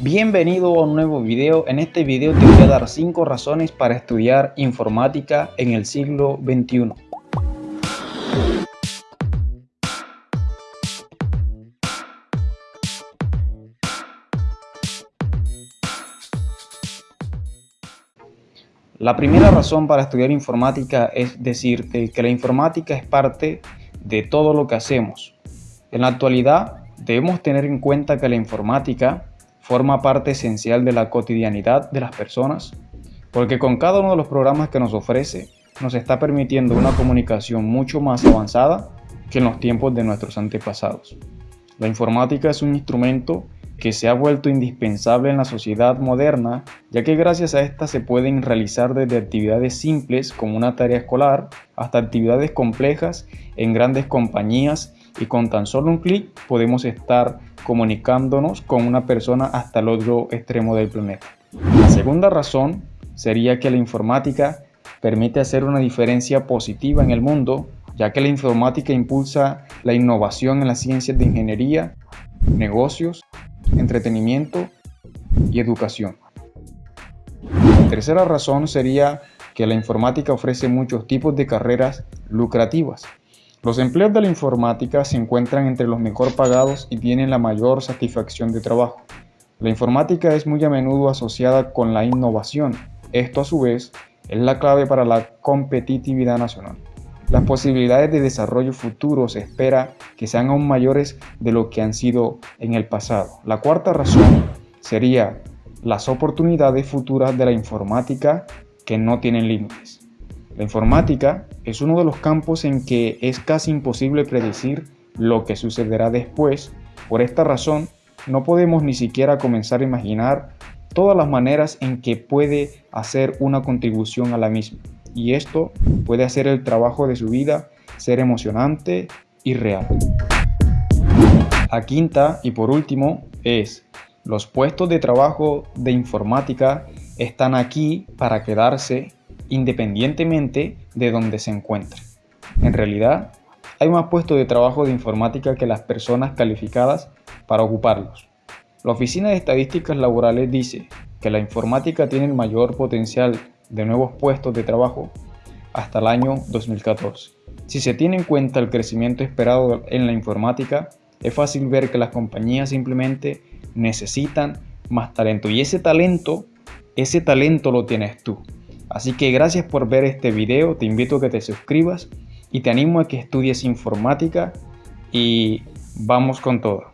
Bienvenido a un nuevo video. En este video te voy a dar 5 razones para estudiar informática en el siglo XXI. La primera razón para estudiar informática es decirte que la informática es parte de todo lo que hacemos. En la actualidad debemos tener en cuenta que la informática forma parte esencial de la cotidianidad de las personas, porque con cada uno de los programas que nos ofrece nos está permitiendo una comunicación mucho más avanzada que en los tiempos de nuestros antepasados. La informática es un instrumento que se ha vuelto indispensable en la sociedad moderna, ya que gracias a esta se pueden realizar desde actividades simples como una tarea escolar hasta actividades complejas en grandes compañías y con tan solo un clic podemos estar comunicándonos con una persona hasta el otro extremo del planeta. La segunda razón sería que la informática permite hacer una diferencia positiva en el mundo, ya que la informática impulsa la innovación en las ciencias de ingeniería, negocios entretenimiento y educación. La tercera razón sería que la informática ofrece muchos tipos de carreras lucrativas. Los empleos de la informática se encuentran entre los mejor pagados y tienen la mayor satisfacción de trabajo. La informática es muy a menudo asociada con la innovación. Esto a su vez es la clave para la competitividad nacional. Las posibilidades de desarrollo futuro se espera que sean aún mayores de lo que han sido en el pasado. La cuarta razón sería las oportunidades futuras de la informática que no tienen límites. La informática es uno de los campos en que es casi imposible predecir lo que sucederá después. Por esta razón, no podemos ni siquiera comenzar a imaginar todas las maneras en que puede hacer una contribución a la misma y esto puede hacer el trabajo de su vida ser emocionante y real. La quinta y por último es los puestos de trabajo de informática están aquí para quedarse independientemente de donde se encuentren. En realidad, hay más puestos de trabajo de informática que las personas calificadas para ocuparlos. La Oficina de Estadísticas Laborales dice que la informática tiene el mayor potencial de nuevos puestos de trabajo hasta el año 2014. Si se tiene en cuenta el crecimiento esperado en la informática, es fácil ver que las compañías simplemente necesitan más talento y ese talento, ese talento lo tienes tú. Así que gracias por ver este video, te invito a que te suscribas y te animo a que estudies informática y vamos con todo.